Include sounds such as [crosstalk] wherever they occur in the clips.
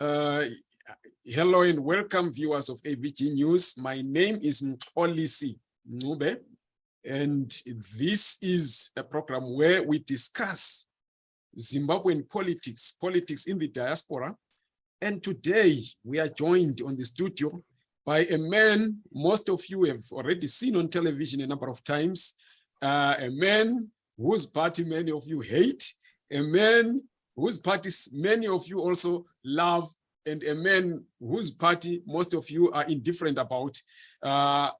Uh, hello and welcome viewers of AVG News. My name is Olisi Ncube, and this is a program where we discuss Zimbabwean politics, politics in the diaspora. And today we are joined on the studio by a man most of you have already seen on television a number of times, uh, a man whose party many of you hate, a man whose parties many of you also love, and a man whose party most of you are indifferent about. Uh,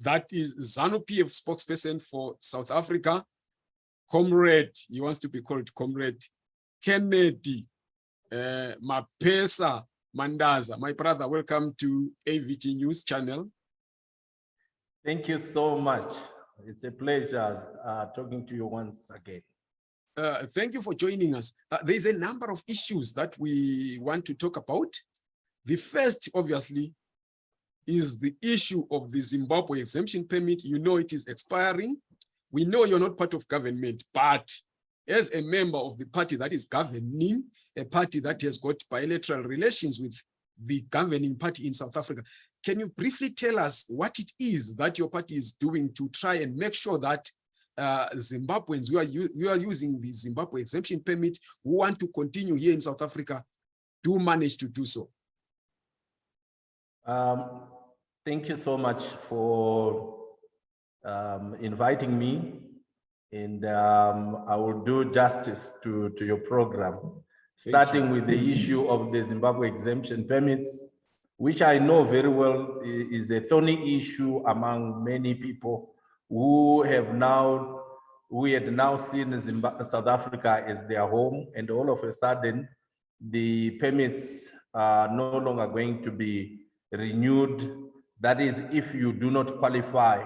that is ZANU-PF spokesperson for South Africa, comrade, he wants to be called comrade, Kennedy uh, Mapesa Mandaza. My brother, welcome to AVG News channel. Thank you so much. It's a pleasure uh, talking to you once again. Uh, thank you for joining us. Uh, there's a number of issues that we want to talk about. The first, obviously, is the issue of the Zimbabwe exemption permit. You know it is expiring. We know you're not part of government, but as a member of the party that is governing, a party that has got bilateral relations with the governing party in South Africa, can you briefly tell us what it is that your party is doing to try and make sure that uh, Zimbabweans who are, who are using the Zimbabwe exemption permit who want to continue here in South Africa do manage to do so? Um, thank you so much for um, inviting me. And um, I will do justice to, to your program, starting with the issue of the Zimbabwe exemption permits, which I know very well is a thorny issue among many people who have now, we had now seen Zimbabwe, South Africa as their home, and all of a sudden, the permits are no longer going to be renewed. That is, if you do not qualify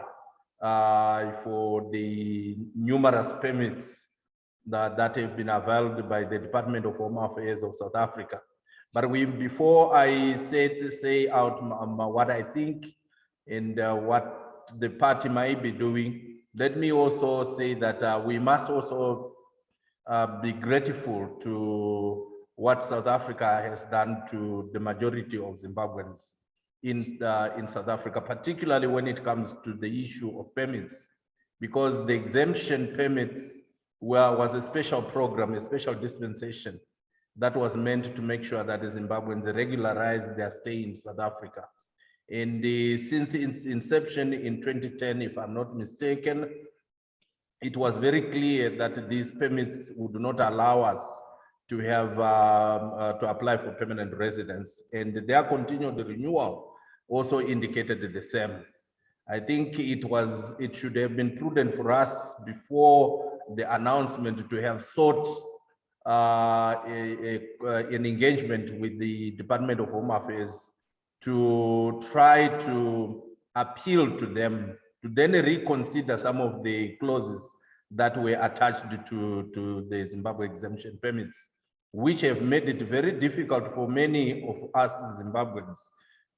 uh, for the numerous permits that, that have been availed by the Department of Home Affairs of South Africa. But we, before I say, say out what I think and uh, what the party might be doing, let me also say that uh, we must also uh, be grateful to what South Africa has done to the majority of Zimbabweans in, uh, in South Africa, particularly when it comes to the issue of permits, because the exemption permits were, was a special program, a special dispensation that was meant to make sure that the Zimbabweans regularize their stay in South Africa. And since its inception in 2010, if I'm not mistaken, it was very clear that these permits would not allow us to have um, uh, to apply for permanent residence and their continued renewal also indicated the same. I think it was it should have been prudent for us before the announcement to have sought uh, a, a, uh, an engagement with the Department of Home Affairs to try to appeal to them to then reconsider some of the clauses that were attached to, to the Zimbabwe exemption permits which have made it very difficult for many of us Zimbabweans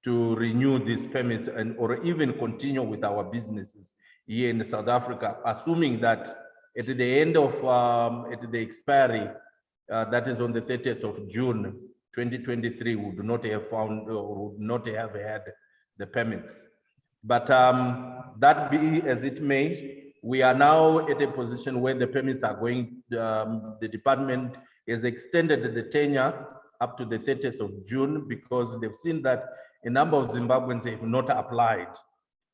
to renew these permits and or even continue with our businesses here in South Africa, assuming that at the end of um, at the expiry, uh, that is on the 30th of June 2023, would not have found or would not have had the permits. But um, that be as it may, we are now at a position where the permits are going, um, the department has extended the tenure up to the 30th of June because they've seen that a number of Zimbabweans have not applied.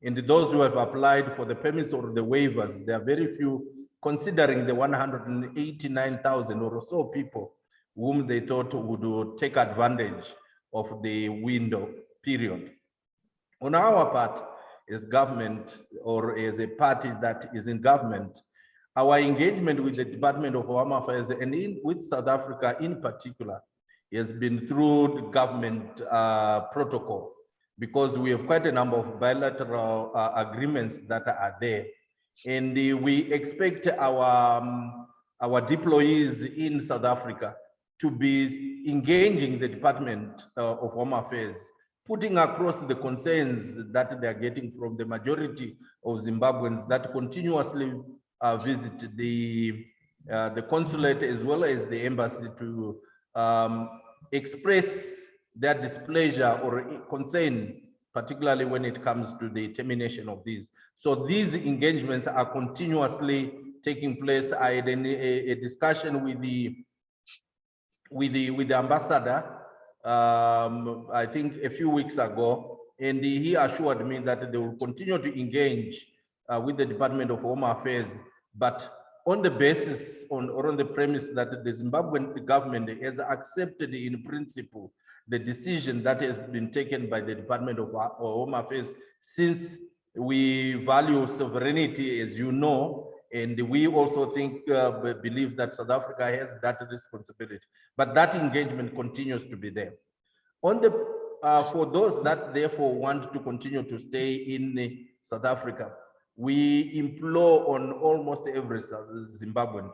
And those who have applied for the permits or the waivers, there are very few considering the 189,000 or so people whom they thought would take advantage of the window period. On our part, as government or as a party that is in government, our engagement with the Department of Home Affairs and in, with South Africa in particular has been through the government uh, protocol because we have quite a number of bilateral uh, agreements that are there. And uh, we expect our, um, our deployees in South Africa to be engaging the Department uh, of Home Affairs, putting across the concerns that they are getting from the majority of Zimbabweans that continuously uh, visit the uh, the consulate as well as the embassy to um, express their displeasure or concern, particularly when it comes to the termination of these. So these engagements are continuously taking place. I had a, a discussion with the with the with the ambassador, um, I think a few weeks ago, and he assured me that they will continue to engage uh, with the Department of Home Affairs, but on the basis on or on the premise that the Zimbabwean government has accepted in principle the decision that has been taken by the Department of Home Affairs since we value sovereignty, as you know, and we also think, uh, believe that South Africa has that responsibility. But that engagement continues to be there. On the, uh, for those that therefore want to continue to stay in uh, South Africa, we implore on almost every Zimbabwean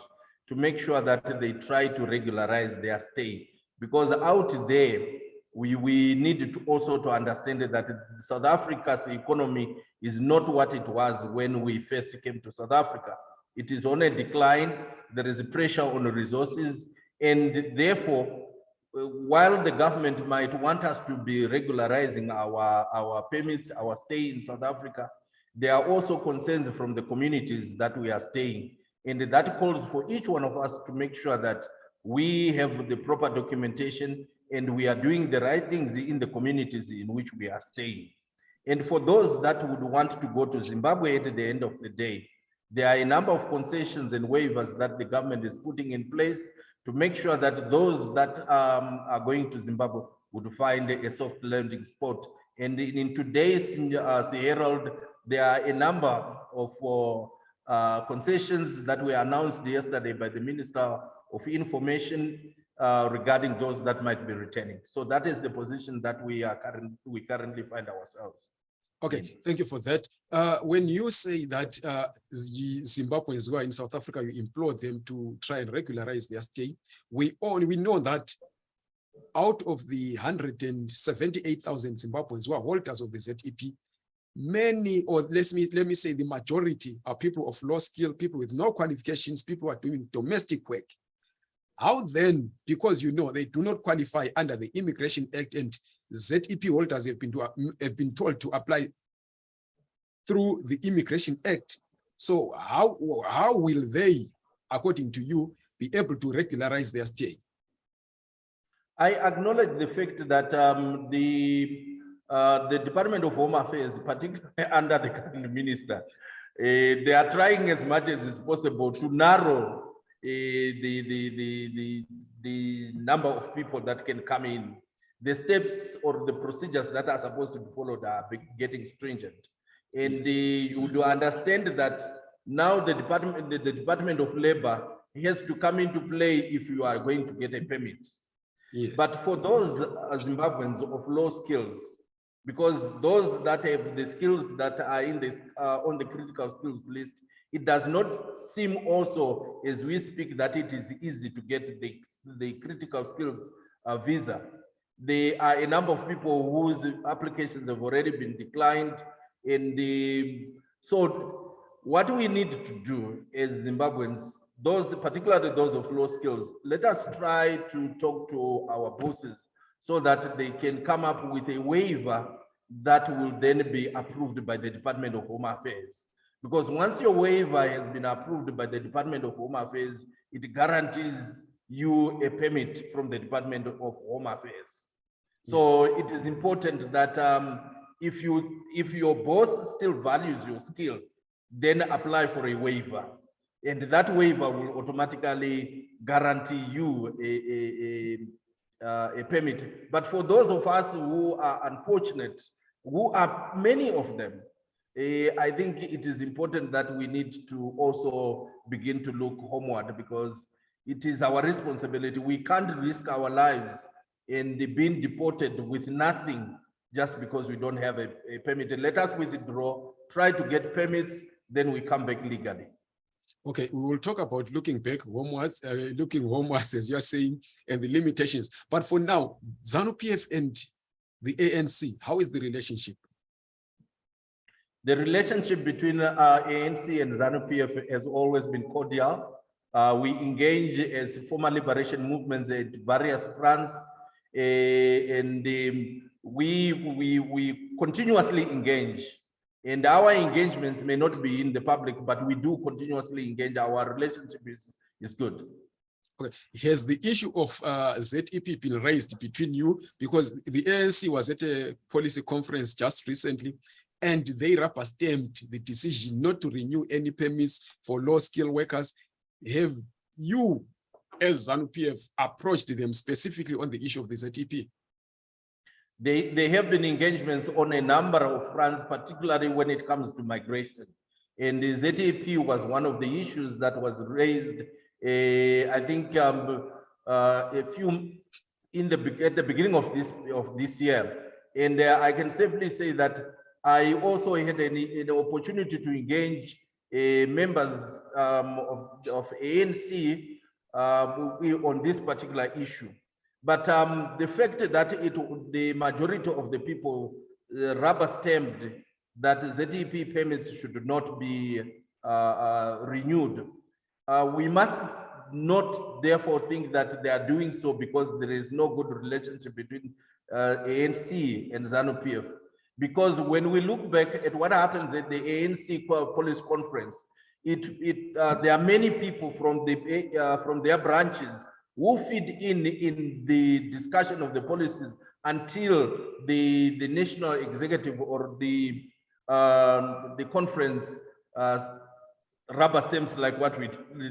to make sure that they try to regularize their stay. Because out there, we, we need to also to understand that South Africa's economy is not what it was when we first came to South Africa. It is on a decline, there is pressure on resources, and therefore, while the government might want us to be regularizing our, our permits, our stay in South Africa, there are also concerns from the communities that we are staying. And that calls for each one of us to make sure that we have the proper documentation and we are doing the right things in the communities in which we are staying. And for those that would want to go to Zimbabwe at the end of the day, there are a number of concessions and waivers that the government is putting in place to make sure that those that um, are going to Zimbabwe would find a soft landing spot. And in, today's uh, Herald, there are a number of uh, uh, concessions that were announced yesterday by the Minister of Information uh, regarding those that might be returning. So that is the position that we are current, we currently find ourselves. Okay, thank you for that. Uh, when you say that uh, Zimbabweans who are in South Africa, you implore them to try and regularize their stay. We all we know that out of the 178,000 Zimbabweans who are holders of the ZEP, many, or let me let me say the majority are people of low skill, people with no qualifications, people who are doing domestic work. How then, because you know they do not qualify under the Immigration Act and ZEP holders have been to, have been told to apply through the Immigration Act. So how how will they, according to you, be able to regularize their stay? I acknowledge the fact that um, the uh, the Department of Home Affairs, particularly [laughs] under the current minister, uh, they are trying as much as is possible to narrow the, the, the, the, the number of people that can come in. The steps or the procedures that are supposed to be followed are getting stringent. And you do understand that now the Department, the, the Department of Labor has to come into play if you are going to get a permit. Yes. But for those uh, Zimbabweans of low skills, because those that have the skills that are in this, uh, on the critical skills list, it does not seem also, as we speak, that it is easy to get the, the critical skills uh, visa. There are a number of people whose applications have already been declined. And the, so what we need to do as Zimbabweans, those, particularly those of low skills, let us try to talk to our bosses so that they can come up with a waiver that will then be approved by the Department of Home Affairs. Because once your waiver has been approved by the Department of Home Affairs, it guarantees you a permit from the Department of Home Affairs. So it is important that um, if you, if your boss still values your skill, then apply for a waiver. And that waiver will automatically guarantee you a, a, a, uh, a permit. But for those of us who are unfortunate, who are many of them, I think it is important that we need to also begin to look homeward because it is our responsibility. We can't risk our lives the being deported with nothing just because we don't have a, a permit. Let us withdraw, try to get permits, then we come back legally. Okay, we will talk about looking back homewards, uh, looking homewards, as you're saying, and the limitations. But for now, ZANU PF and the ANC, how is the relationship? The relationship between uh, ANC and ZANU-PF has always been cordial. Uh, we engage as former liberation movements at various fronts, eh, and um, we, we, we continuously engage. And our engagements may not be in the public, but we do continuously engage. Our relationship is, is good. Okay, has the issue of uh, ZEP been raised between you? Because the ANC was at a policy conference just recently and they rubber stamped the decision not to renew any permits for low skilled workers. Have you, as ZANU-PF, approached them specifically on the issue of the ZEP? They, they have been engagements on a number of fronts, particularly when it comes to migration. And the ZEP was one of the issues that was raised, eh, I think um, uh, a few in the at the beginning of this of this year. And uh, I can safely say that I also had an, an opportunity to engage uh, members um, of, of ANC uh, on this particular issue. But um, the fact that it, the majority of the people uh, rubber stamped that ZEP payments should not be uh, uh, renewed, uh, we must not therefore think that they are doing so because there is no good relationship between ANC and ZANU-PF. Because when we look back at what happens at the ANC police conference, it, it, uh, there are many people from the, uh, from their branches who feed in in the discussion of the policies until the the national executive or the um, the conference uh, rubber stamps like what we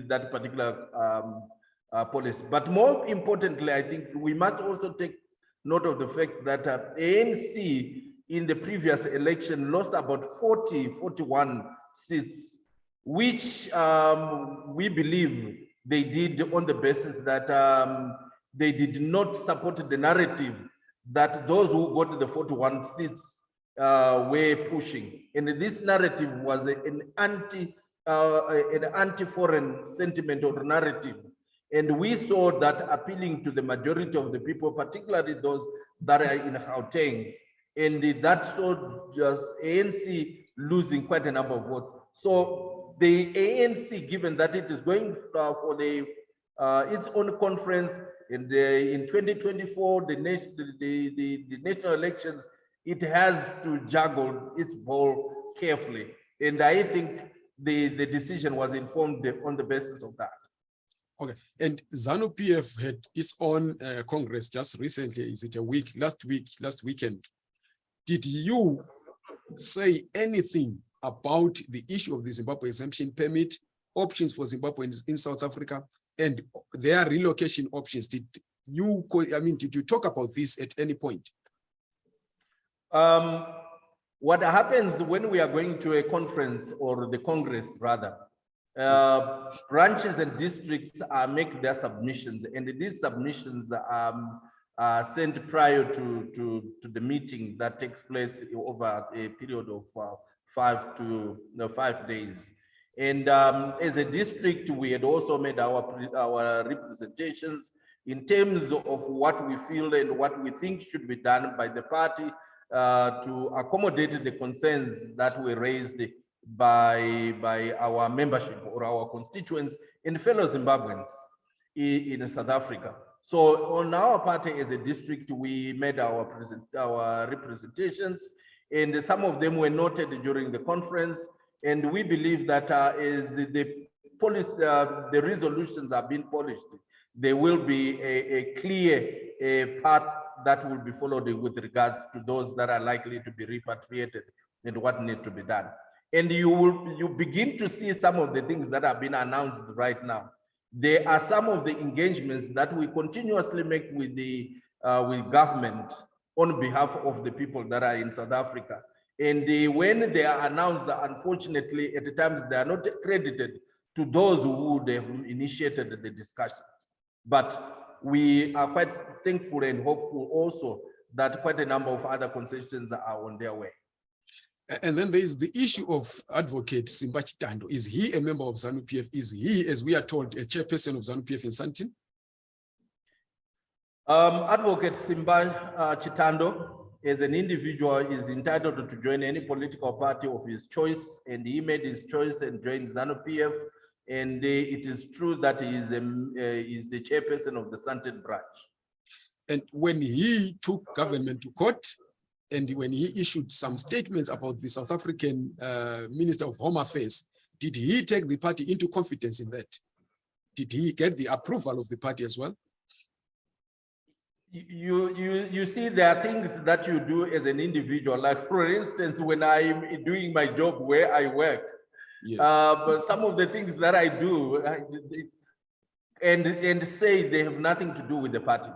that particular um, uh, policy. But more importantly, I think we must also take note of the fact that uh, ANC in the previous election lost about 40, 41 seats, which um, we believe they did on the basis that um, they did not support the narrative that those who got the 41 seats uh, were pushing. And this narrative was an anti, uh, an anti-foreign sentiment or narrative. And we saw that appealing to the majority of the people, particularly those that are in Gauteng. And that saw just ANC losing quite a number of votes. So the ANC, given that it is going uh, for the uh, its own conference in the in 2024, the, nation, the, the, the national elections, it has to juggle its ball carefully. And I think the, the decision was informed on the basis of that. Okay, and ZANU PF had its own uh, congress just recently. Is it a week, last week, last weekend? Did you say anything about the issue of the Zimbabwe exemption permit, options for Zimbabweans in South Africa, and their relocation options? Did you, I mean, did you talk about this at any point? Um, what happens when we are going to a conference or the Congress rather, uh, branches and districts make their submissions and these submissions um, are sent prior to, to, to the meeting that takes place over a period of uh, five to five days. And um, as a district, we had also made our, our representations in terms of what we feel and what we think should be done by the party uh, to accommodate the concerns that were raised by, by our membership or our constituents and fellow Zimbabweans i- in, South Africa. So on our party as a district, we made our present, our representations and some of them were noted during the conference. And we believe that uh, as the policy, uh, the resolutions are being polished, there will be a, a clear a path that will be followed with regards to those that are likely to be repatriated and what need to be done. And you will you begin to see some of the things that have been announced right now. There are some of the engagements that we continuously make with the uh, with government on behalf of the people that are in South Africa. And uh, when they are announced, unfortunately, at times they are not credited to those who would have initiated the discussions. But we are quite thankful and hopeful also that quite a number of other concessions are on their way. A- And then there is the issue of Advocate Simba Chitando. Is he a member of ZANU PF? Is he, as we are told, a chairperson of ZANU PF in Santin? Um, Advocate Simba uh, Chitando, as an individual, is entitled to join any political party of his choice, and he made his choice and joined ZANU PF. And uh, it is true that he is, um, uh, is the chairperson of the Santin branch. And when he took government to court, and when he issued some statements about the South African uh, Minister of Home Affairs, did he take the party into confidence in that? Did he get the approval of the party as well? you you you see there are things that you do as an individual like for instance when i'm doing my job where i work Yes. uh, but some of the things that i do I- and and say they have nothing to do with the party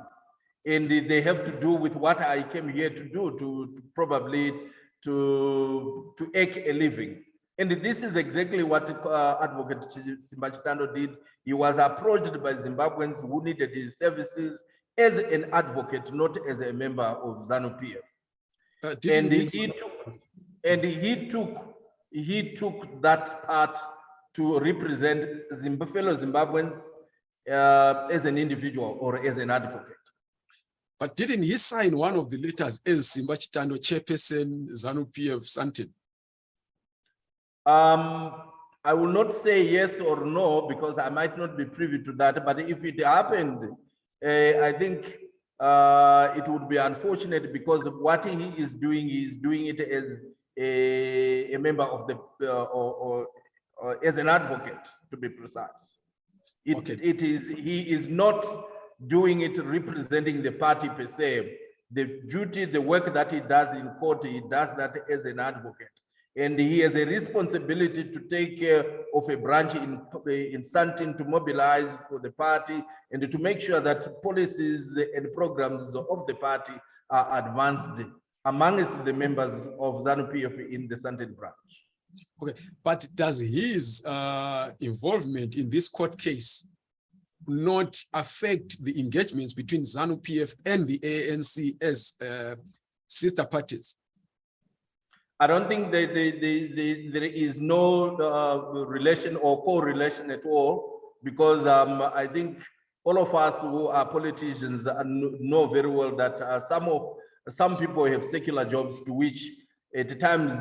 and they have to do with what i came here to do to probably to to make a living. And this is exactly what uh, advocate Simba Chitando did. He was approached by zimbabweans who needed his services as an advocate not as a member of zanu pf Uh, and he took, and he took, he took that part to represent Zimb- fellow Zimbabweans uh, as an individual or as an advocate. But didn't he sign one of the letters as Simba Chitando, chairperson, ZANU PF, Santin? Um, I will not say yes or no because I might not be privy to that, but if it happened, uh, I think uh, it would be unfortunate because what he is doing, he is doing it as a, a member of the, uh, or, or, or as an advocate, to be precise. It, Okay. it is, he is not doing it representing the party per se. The duty, the work that he does in court, he does that as an advocate. And he has a responsibility to take care of a branch in, in Santin to mobilize for the party and to make sure that policies and programs of the party are advanced amongst the members of ZANU PF in the Santin branch. Okay, but does his uh, involvement in this court case not affect the engagements between ZANU PF and the ANC as uh, sister parties? I don't think that the, the, the, there is no uh, relation or correlation at all because um, I think all of us who are politicians know very well that uh, some of some people have secular jobs to which at times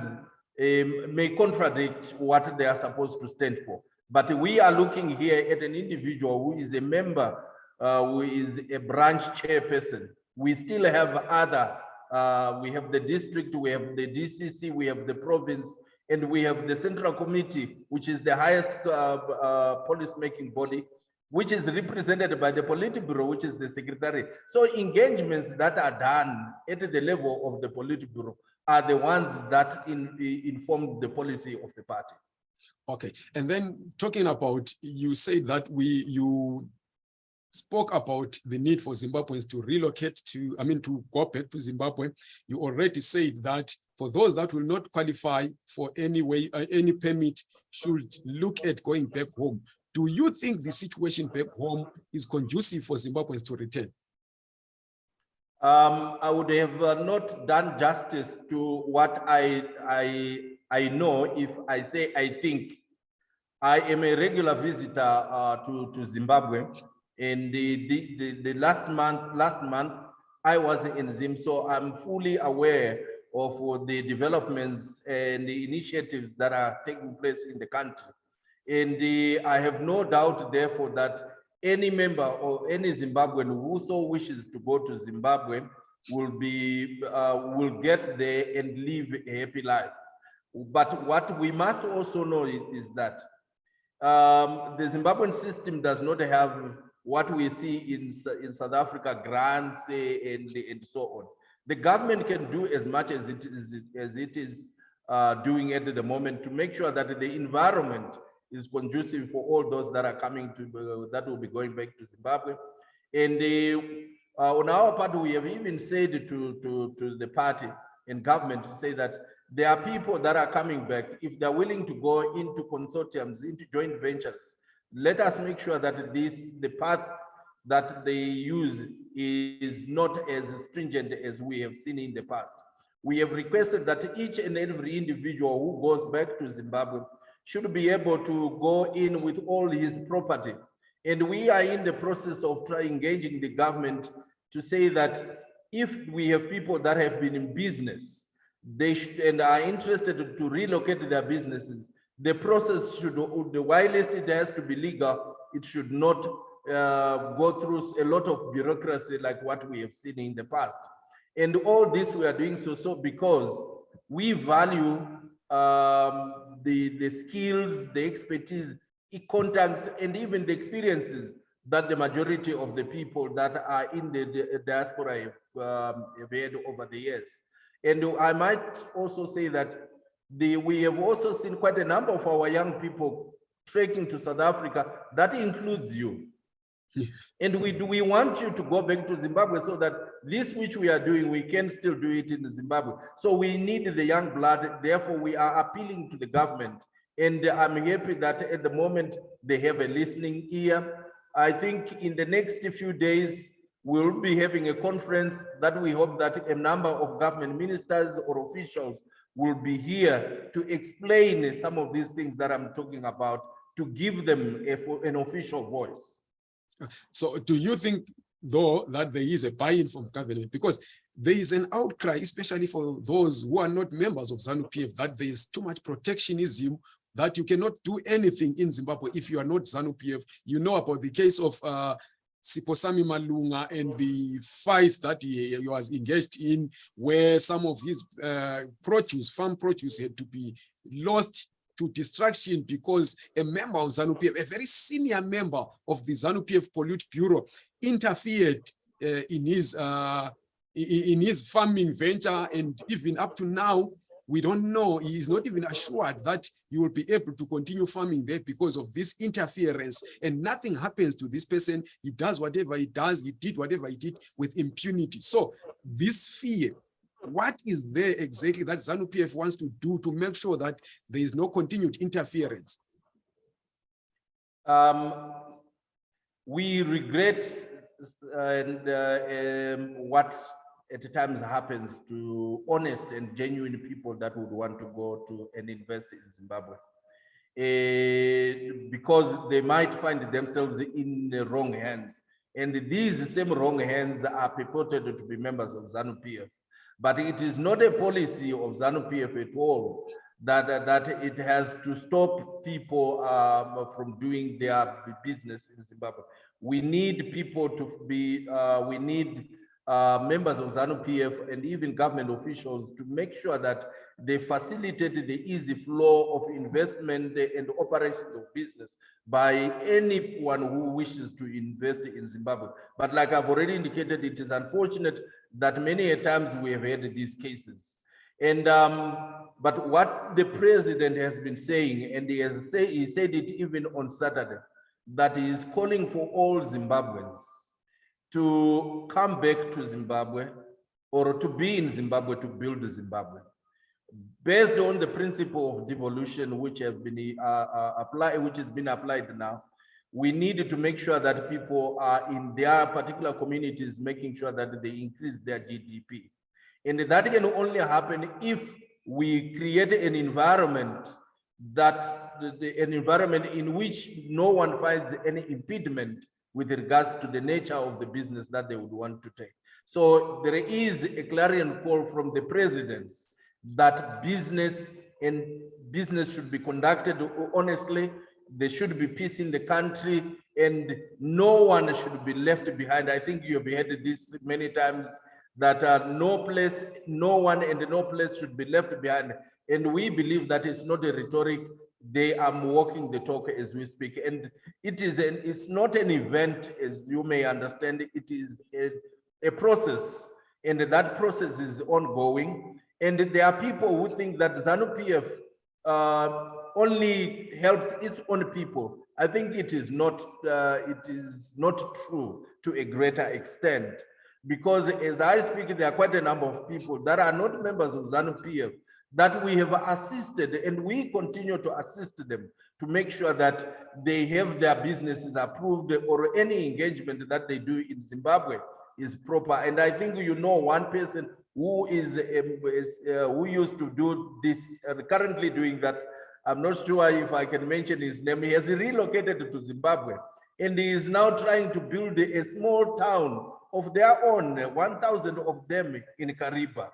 um, may contradict what they are supposed to stand for. But we are looking here at an individual who is a member, uh, who is a branch chairperson. We still have other uh, we have the district, we have the DCC, we have the province, and we have the central committee, which is the highest uh, uh, policy-making body, which is represented by the Politburo, which is the secretary. So engagements that are done at the level of the Politburo are the ones that in, inform the policy of the party. Okay, and then talking about, you said that we, you spoke about the need for Zimbabweans to relocate to, I mean, to go back to Zimbabwe. You already said that for those that will not qualify for any way, uh, any permit should look at going back home. Do you think the situation back home is conducive for Zimbabweans to return? Um, I would have uh, not done justice to what I, I, I know if I say I think. I am a regular visitor uh, to, to Zimbabwe. And the, the, the, the last month, last month, I was in Zim, so I'm fully aware of uh, the developments and the initiatives that are taking place in the country. And the, I have no doubt, therefore, that any member or any Zimbabwean who so wishes to go to Zimbabwe will be uh, will get there and live a happy life. But what we must also know is, is that um, the Zimbabwean system does not have what we see in, in South Africa, grants eh, and, and so on. The government can do as much as it is, as it is uh, doing at the moment to make sure that the environment is conducive for all those that are coming to, uh, that will be going back to Zimbabwe. And uh, uh, on our part, we have even said to, to, to the party and government to say that there are people that are coming back. If they're willing to go into consortiums, into joint ventures, let us make sure that this, the path that they use is not as stringent as we have seen in the past. We have requested that each and every individual who goes back to Zimbabwe should be able to go in with all his property. And we are in the process of trying engaging the government to say that if we have people that have been in business, they should, and are interested to relocate their businesses, the process should, the whilst it has to be legal, it should not uh, go through a lot of bureaucracy like what we have seen in the past. And all this we are doing so, so because we value um, the, the skills, the expertise, contacts, and even the experiences that the majority of the people that are in the di- diaspora have, um, have had over the years. And I might also say that the, we have also seen quite a number of our young people trekking to South Africa. That includes you. Yes. And we do, we want you to go back to Zimbabwe so that this which we are doing, we can still do it in Zimbabwe. So we need the young blood, therefore we are appealing to the government. And I'm happy that at the moment they have a listening ear. I think in the next few days, we'll be having a conference that we hope that a number of government ministers or officials will be here to explain some of these things that I'm talking about, to give them a- an official voice. So do you think though that there is a buy-in from government? Because there is an outcry, especially for those who are not members of ZANU PF, that there is too much protectionism, that you cannot do anything in Zimbabwe if you are not ZANU PF. You know about the case of uh, Siphosami Malunga and the fights that he, he was engaged in, where some of his uh, produce, farm produce had to be lost to destruction because a member of ZANU-PF, a very senior member of the ZANU-PF Politburo interfered uh, in his uh, in his farming venture and even up to now, we don't know, he is not even assured that he will be able to continue farming there because of this interference and nothing happens to this person. He does whatever he does, he did whatever he did with impunity. So this fear what is there exactly that ZANU PF wants to do to make sure that there is no continued interference? Um, we regret uh, and uh, um, what at times happens to honest and genuine people that would want to go to and invest in Zimbabwe. Eh, because they might find themselves in the wrong hands. And these same wrong hands are purported to be members of ZANU PF. But it is not a policy of ZANU PF at all that, that it has to stop people um, from doing their business in Zimbabwe. We need people to be, uh, we need uh, members of ZANU PF and even government officials to make sure that they facilitate the easy flow of investment and operations of business by anyone who wishes to invest in Zimbabwe. But like I've already indicated, it is unfortunate that many times we have had these cases. And um, but what the president has been saying, and he has say he said it even on Saturday, that he is calling for all Zimbabweans to come back to Zimbabwe or to be in Zimbabwe to build Zimbabwe. Based on the principle of devolution, which have been uh, uh, applied, which has been applied now, we need to make sure that people are in their particular communities, making sure that they increase their GDP. And that can only happen if we create an environment that the- the- an environment in which no one finds any impediment with regards to the nature of the business that they would want to take. So there is a clarion call from the presidents that business and business should be conducted honestly. There should be peace in the country and no one should be left behind. I think you have heard this many times that uh, no place, no one and no place should be left behind. And we believe that it's not a rhetoric. They are walking the talk as we speak. And it is an, it's not an event, as you may understand, it is a, a process. And that process is ongoing. And there are people who think that ZANU PF uh, only helps its own people. I think it is not, uh, it is not true to a greater extent. Because as I speak, there are quite a number of people that are not members of ZANU PF that we have assisted and we continue to assist them to make sure that they have their businesses approved or any engagement that they do in Zimbabwe is proper. And I think you know one person who is, um, is, uh, who used to do this, uh, currently doing that. I'm not sure if I can mention his name. He has relocated to Zimbabwe and he is now trying to build a small town of their own, 1,000 of them in Kariba.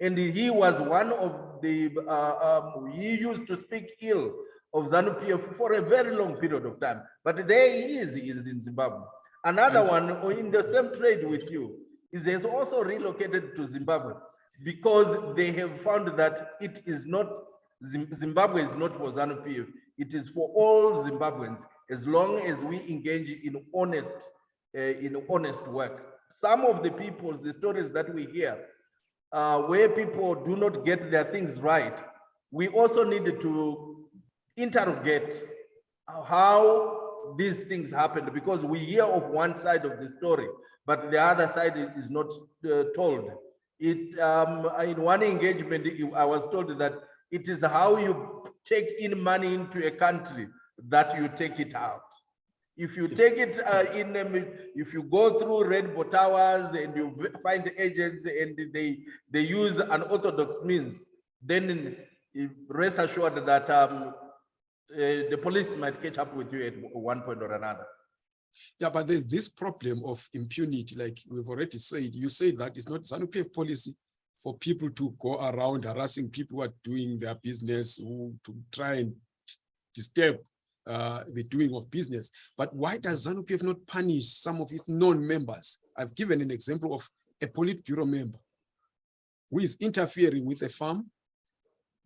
And he was one of the, uh, um, he used to speak ill of ZANU-PF for a very long period of time. But there he is, he is in Zimbabwe. Another one oh, in the same trade with you is has also relocated to Zimbabwe because they have found that it is not, Zimbabwe is not for ZANU-PF. It is for all Zimbabweans as long as we engage in honest, uh, in honest work. Some of the people's, the stories that we hear, uh, where people do not get their things right, we also need to interrogate how these things happened because we hear of one side of the story, but the other side is not uh, told. It um, in one engagement, I was told that it is how you take in money into a country that you take it out. If you take it uh, in, um, if you go through Rainbow Towers and you find agents and they they use unorthodox means, then rest assured that um, uh, the police might catch up with you at one point or another. Yeah, but there's this problem of impunity, like we've already said. You say that it's not ZANU PF policy for people to go around harassing people who are doing their business, who to try and disturb uh, the doing of business. But why does ZANU PF not punish some of its non-members? I've given an example of a Politburo member who is interfering with a farm.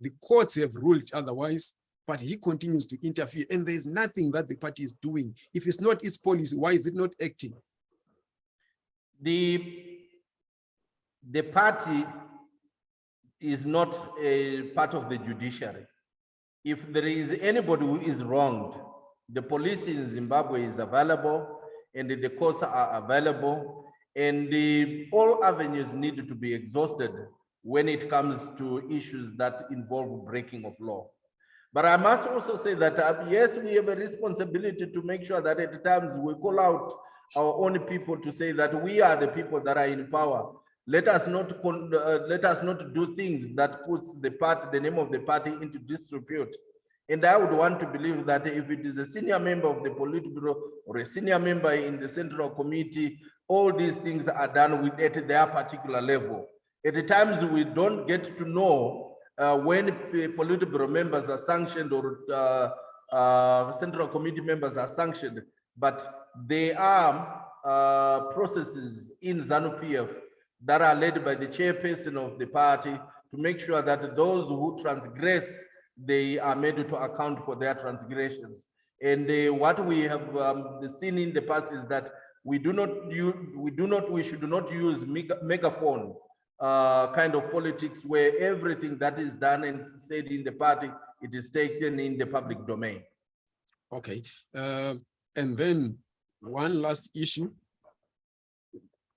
The courts have ruled otherwise, but he continues to interfere and there is nothing that the party is doing. If it's not its policy, why is it not acting? The, the party is not a part of the judiciary. If there is anybody who is wronged, the police in Zimbabwe is available and the courts are available and the, all avenues need to be exhausted when it comes to issues that involve breaking of law. But I must also say that, uh, yes, we have a responsibility to make sure that at times we call out our own people to say that we are the people that are in power. Let us not, uh, let us not do things that puts the party, the name of the party into disrepute. And I would want to believe that if it is a senior member of the Politburo or a senior member in the Central Committee, all these things are done with at their particular level. At times, we don't get to know uh, when Politburo members are sanctioned or uh, uh, Central Committee members are sanctioned, but there are uh, processes in ZANU-PF that are led by the chairperson of the party to make sure that those who transgress, they are made to account for their transgressions. And uh, what we have um, seen in the past is that we do not use, we do not, we should not use mega- megaphone uh, kind of politics where everything that is done and said in the party, it is taken in the public domain. Okay, uh, and then one last issue.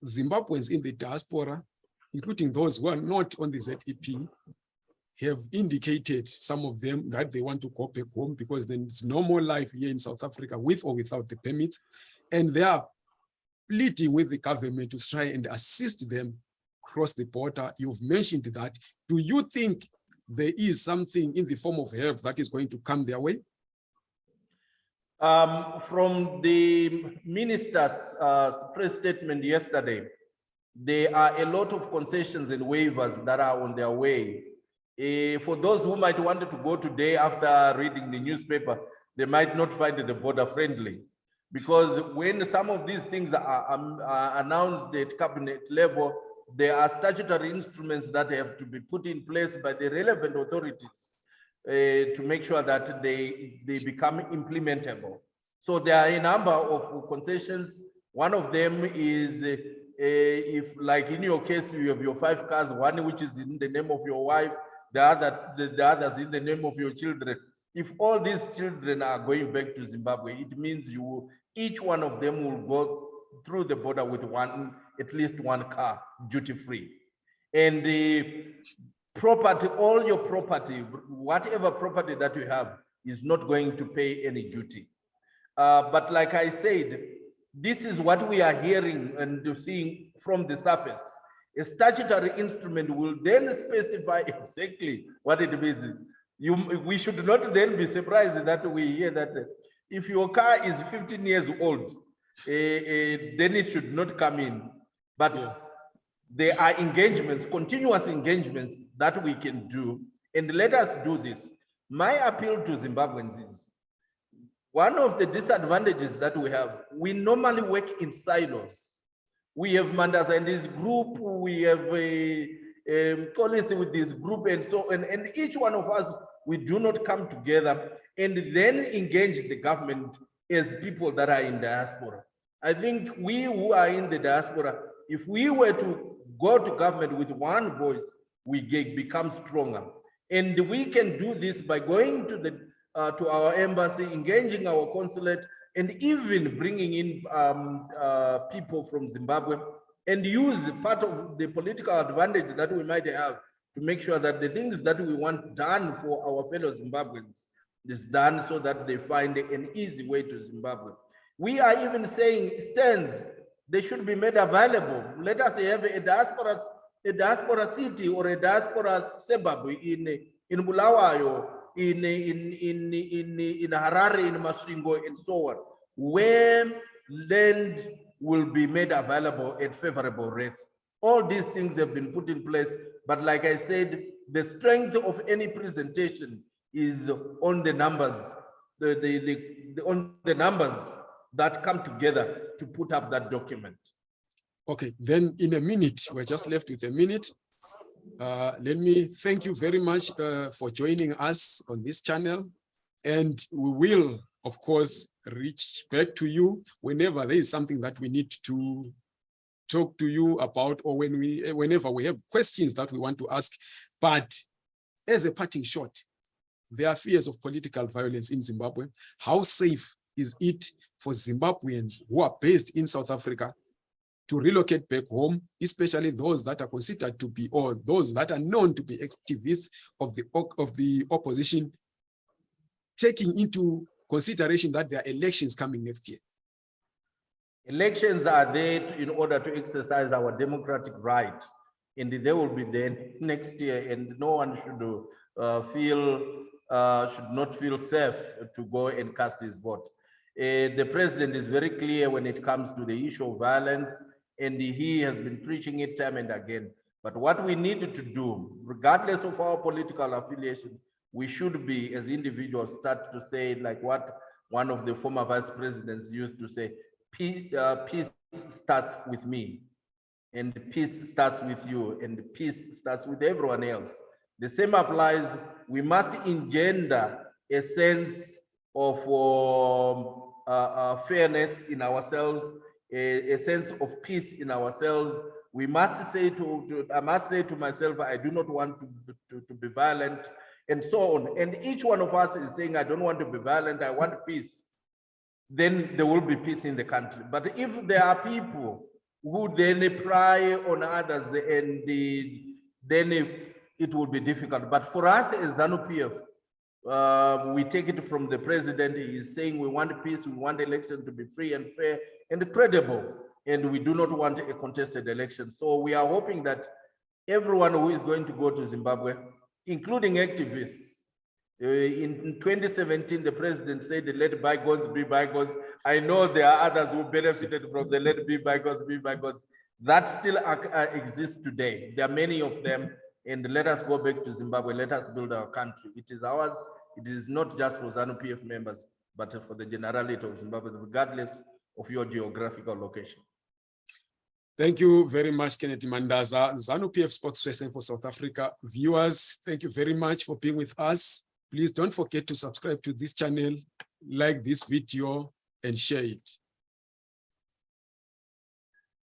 Zimbabweans in the diaspora, including those who are not on the ZEP, have indicated, some of them, that they want to go back home because then it's no more life here in South Africa with or without the permits. And they are pleading with the government to try and assist them cross the border. You've mentioned that. Do you think there is something in the form of help that is going to come their way? Um, from the minister's uh, press statement yesterday, there are a lot of concessions and waivers that are on their way. Eh, for those who might want to go today after reading the newspaper, they might not find the border friendly. Because when some of these things are, um, are announced at cabinet level, there are statutory instruments that have to be put in place by the relevant authorities uh, to make sure that they, they become implementable. So there are a number of concessions. One of them is uh, uh, if like in your case, you have your five cars, one which is in the name of your wife, the other, the, the others in the name of your children. If all these children are going back to Zimbabwe, it means you, each one of them will go through the border with one, at least one car, duty free. And the property, all your property, whatever property that you have is not going to pay any duty. Uh, but like I said, this is what we are hearing and seeing from the surface. A statutory instrument will then specify [laughs] exactly what it means. You, we should not then be surprised that we hear that uh, if your car is 15 years old, eh, eh, then it should not come in. But Yeah. There are engagements, continuous engagements that we can do, and let us do this. My appeal to Zimbabweans is one of the disadvantages that we have, we normally work in silos. We have Mandaza and this group, we have a, um, policy with this group and so, and, and each one of us, we do not come together and then engage the government as people that are in diaspora. I think we who are in the diaspora, if we were to go to government with one voice, we get, become stronger. And we can do this by going to the uh, to our embassy, engaging our consulate, and even bringing in um, uh, people from Zimbabwe and use part of the political advantage that we might have to make sure that the things that we want done for our fellow Zimbabweans is done so that they find an easy way to Zimbabwe. We are even saying stands, they should be made available. Let us have a diaspora, a diaspora city or a diaspora suburb in, in Bulawayo, in, in, in, in, in Harare, in Masvingo, and so on, where land will be made available at favorable rates. All these things have been put in place, but like I said, the strength of any presentation is on the numbers, the, the, the, the on the numbers that come together to put up that document. Okay, then in a minute, we're just left with a minute. Uh, let me thank you very much uh, for joining us on this channel. And we will, of course, reach back to you whenever there is something that we need to talk to you about or when we, whenever we have questions that we want to ask. But as a parting shot, there are fears of political violence in Zimbabwe. How safe is it for Zimbabweans who are based in South Africa to relocate back home, especially those that are considered to be, or those that are known to be activists of the, of the opposition, taking into consideration that there are elections coming next year? Elections are there to- in order to exercise our democratic right. And they will be there next year and no one should uh, feel, uh, should not feel safe to go and cast his vote. Uh, the president is very clear when it comes to the issue of violence and he has been preaching it time and again. But what we need to do, regardless of our political affiliation, we should be, as individuals, start to say like what one of the former vice presidents used to say, peace, uh, peace starts with me and peace starts with you and peace starts with everyone else. The same applies, we must engender a sense of um, uh, uh, fairness in ourselves, a, a sense of peace in ourselves. We must say to, to, I must say to myself, I do not want to, to, to be violent and so on. And each one of us is saying, I don't want to be violent, I want peace. Then there will be peace in the country. But if there are people who then pry on others and the, then it, it will be difficult. But for us as ZANU-PF, uh, we take it from the president. He is saying we want peace, we want election to be free and fair and credible, and we do not want a contested election. So we are hoping that everyone who is going to go to Zimbabwe, including activists, uh, in 2017, the president said, let bygones be bygones. I know there are others who benefited from the let be bygones be bygones. That still uh, exists today. There are many of them. And let us go back to Zimbabwe. Let us build our country. It is ours. It is not just for ZANU-PF members, but for the generality of Zimbabwe, regardless of your geographical location. Thank you very much, Kennedy Mandaza, ZANU-PF spokesperson for South Africa. Viewers, thank you very much for being with us. Please don't forget to subscribe to this channel, like this video, and share it.